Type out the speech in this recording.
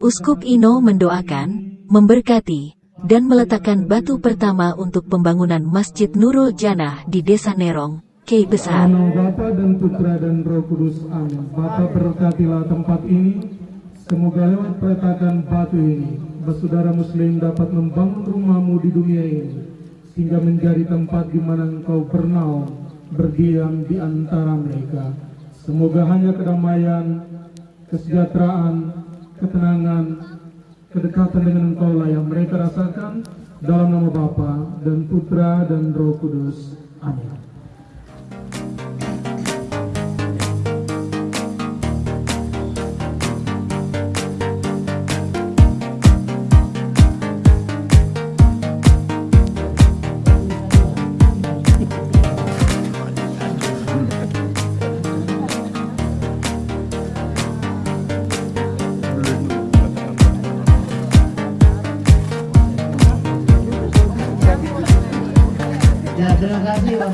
Uskup Ino mendoakan, memberkati, dan meletakkan batu pertama untuk pembangunan Masjid Nurul Janah di Desa Nerong, Kei Besar. Bapa dan Putra dan Roh Kudus. Amin. Bapa berkatilah tempat ini. Semoga lewat peletakan batu ini, bersaudara Muslim dapat membangun rumahmu di dunia ini, sehingga menjadi tempat di mana engkau bernaung, berdiam di antara mereka. Semoga hanya kedamaian, kesejahteraan, ketenangan, kedekatan dengan engkau lah yang mereka rasakan dalam nama Bapa dan Putra dan Roh Kudus. Amin. やつらかしいわ